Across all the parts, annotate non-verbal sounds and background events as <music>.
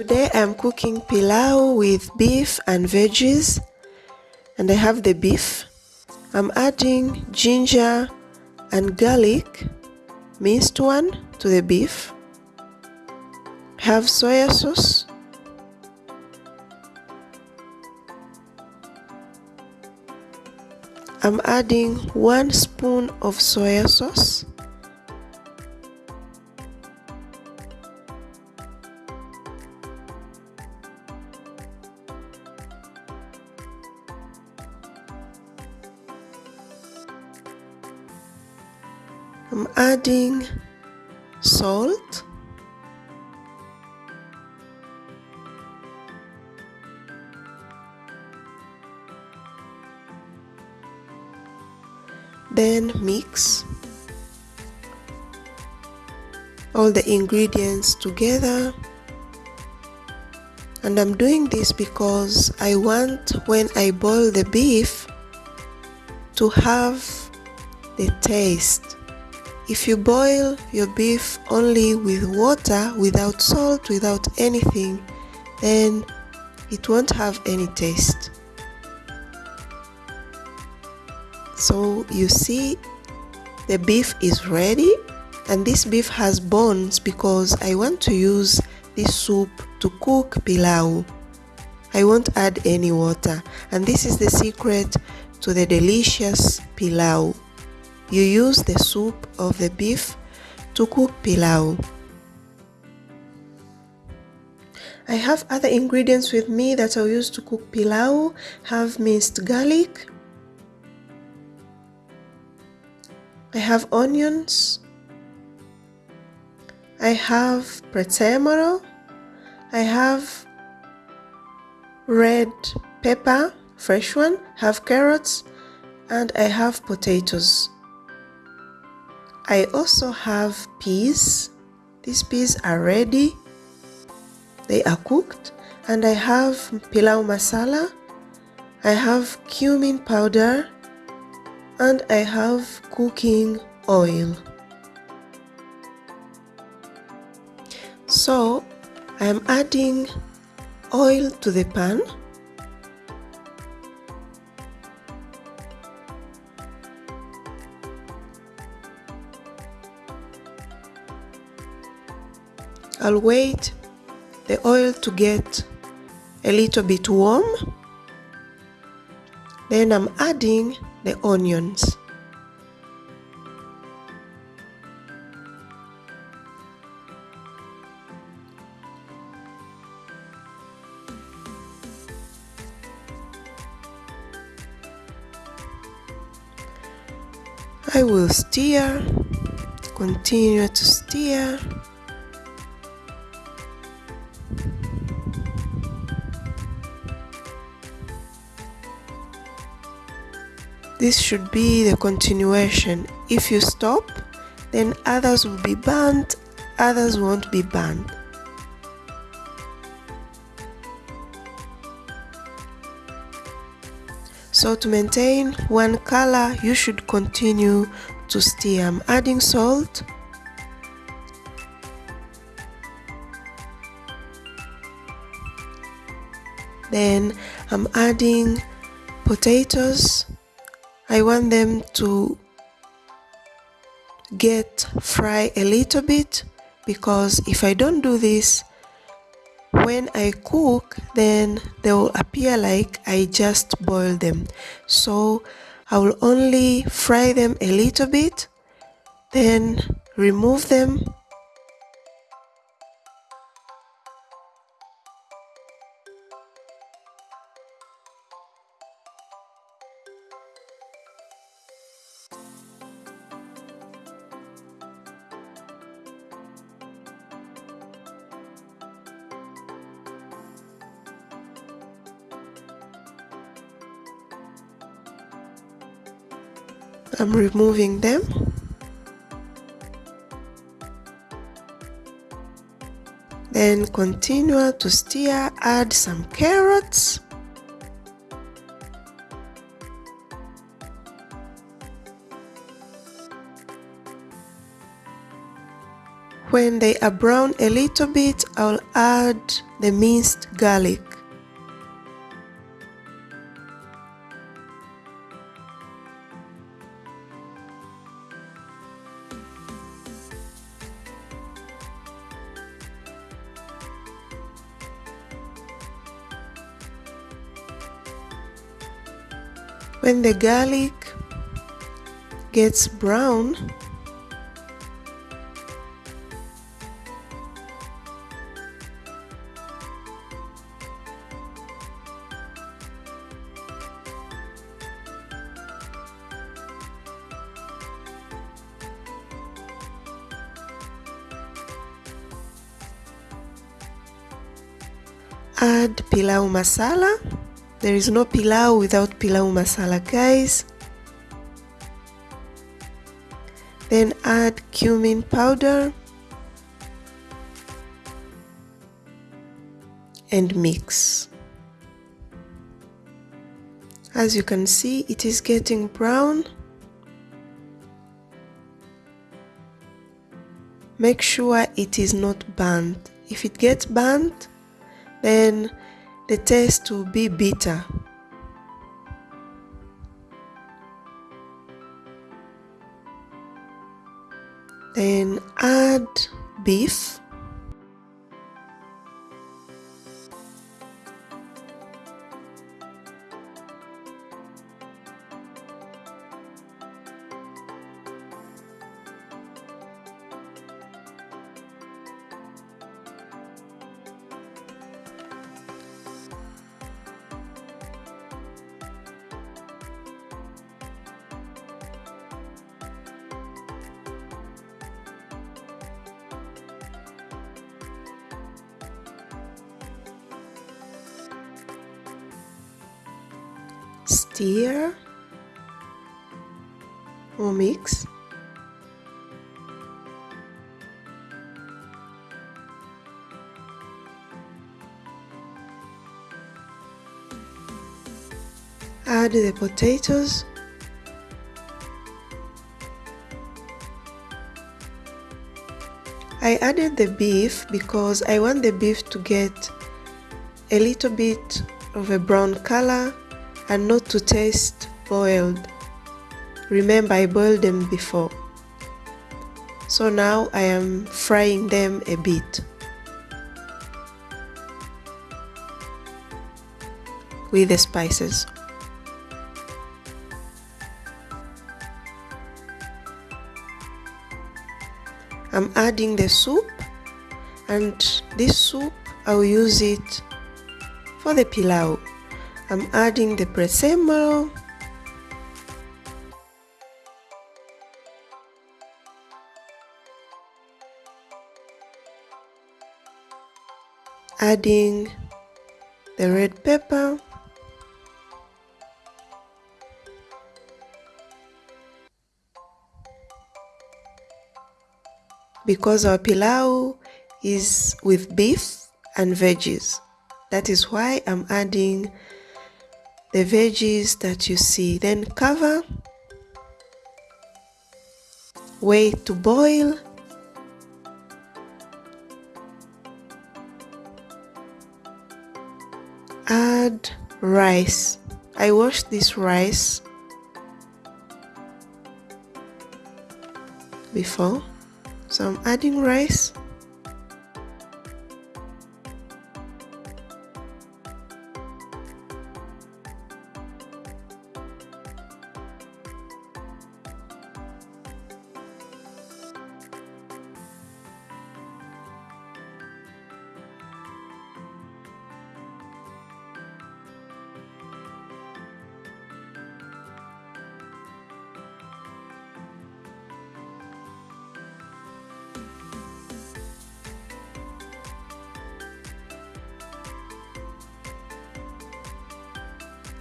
Today I'm cooking pilau with beef and veggies and I have the beef. I'm adding ginger and garlic, minced one, to the beef. Have soya sauce. I'm adding one spoon of soya sauce. Adding salt. Then mix all the ingredients together. And I'm doing this because I want when I boil the beef to have the taste if you boil your beef only with water, without salt, without anything, then it won't have any taste. So you see the beef is ready and this beef has bones because I want to use this soup to cook pilau. I won't add any water and this is the secret to the delicious pilau. You use the soup of the beef to cook pilau. I have other ingredients with me that I'll use to cook pilau. Have minced garlic. I have onions. I have prezzemolo. I have red pepper, fresh one, have carrots, and I have potatoes. I also have peas. These peas are ready. They are cooked. And I have pilau masala. I have cumin powder. And I have cooking oil. So I'm adding oil to the pan I'll wait the oil to get a little bit warm. Then I'm adding the onions. I will stir, continue to stir This should be the continuation. If you stop, then others will be burnt, others won't be burnt. So to maintain one color, you should continue to stir. I'm adding salt. Then I'm adding potatoes. I want them to get fry a little bit because if I don't do this when I cook then they will appear like I just boiled them. So I will only fry them a little bit then remove them I'm removing them then continue to stir add some carrots When they are brown a little bit, I'll add the minced garlic. When the garlic gets brown, add pilau masala there is no pilau without pilau masala guys. Then add cumin powder and mix. As you can see it is getting brown. Make sure it is not burnt. If it gets burnt then the taste will be bitter. Then add beef stir or mix. Add the potatoes. I added the beef because I want the beef to get a little bit of a brown color and not to taste boiled. Remember I boiled them before. So now I am frying them a bit. with the spices. I'm adding the soup and this soup I will use it for the pilau. I'm adding the prezzemolo adding the red pepper. Because our pilau is with beef and veggies. That is why I'm adding the veggies that you see. Then cover wait to boil. Add rice. I washed this rice before. So I'm adding rice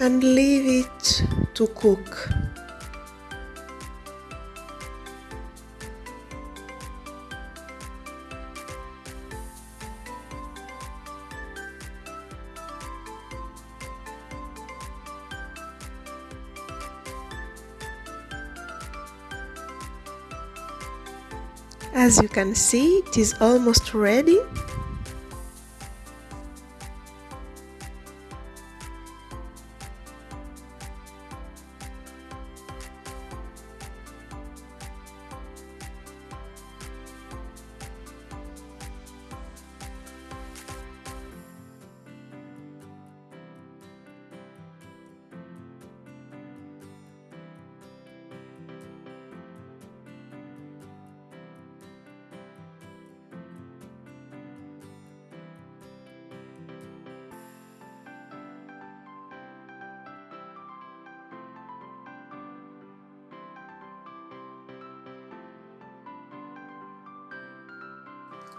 and leave it to cook. As you can see, it is almost ready.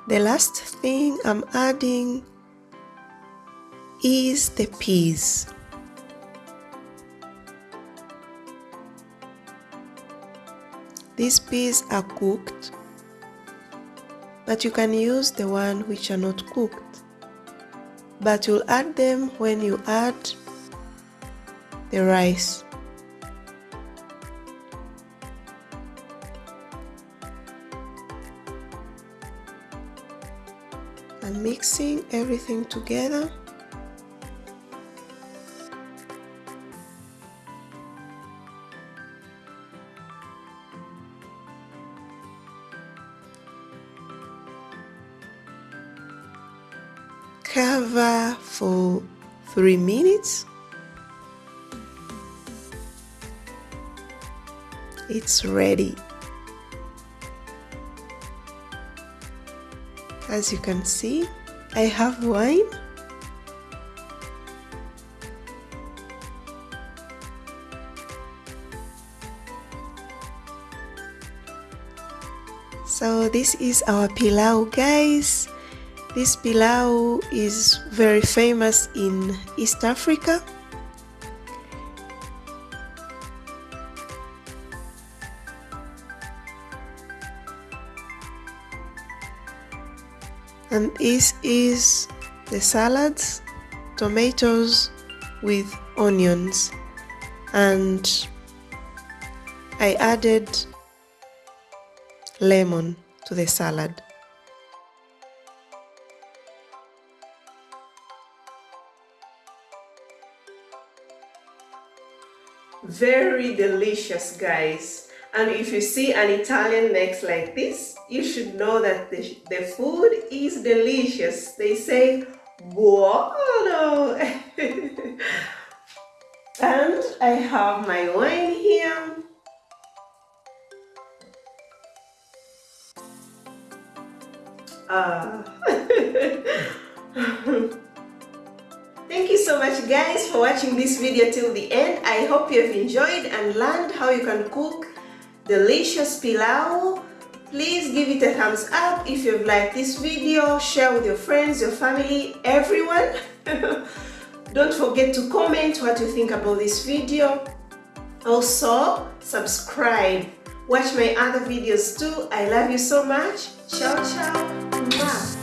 The last thing I'm adding is the peas. These peas are cooked, but you can use the one which are not cooked. But you'll add them when you add the rice. And mixing everything together. Cover for three minutes. It's ready as you can see I have wine. So this is our pilau guys. This pilau is very famous in East Africa and this is the salads tomatoes with onions. And I added lemon to the salad. Very delicious guys and if you see an Italian next like this, you should know that the, the food is delicious. They say, buono. <laughs> and I have my wine here. Ah. <laughs> Thank you so much guys for watching this video till the end. I hope you have enjoyed and learned how you can cook delicious pilau. Please give it a thumbs up if you've liked this video. Share with your friends, your family, everyone. <laughs> Don't forget to comment what you think about this video. Also, subscribe. Watch my other videos too. I love you so much. Ciao, ciao.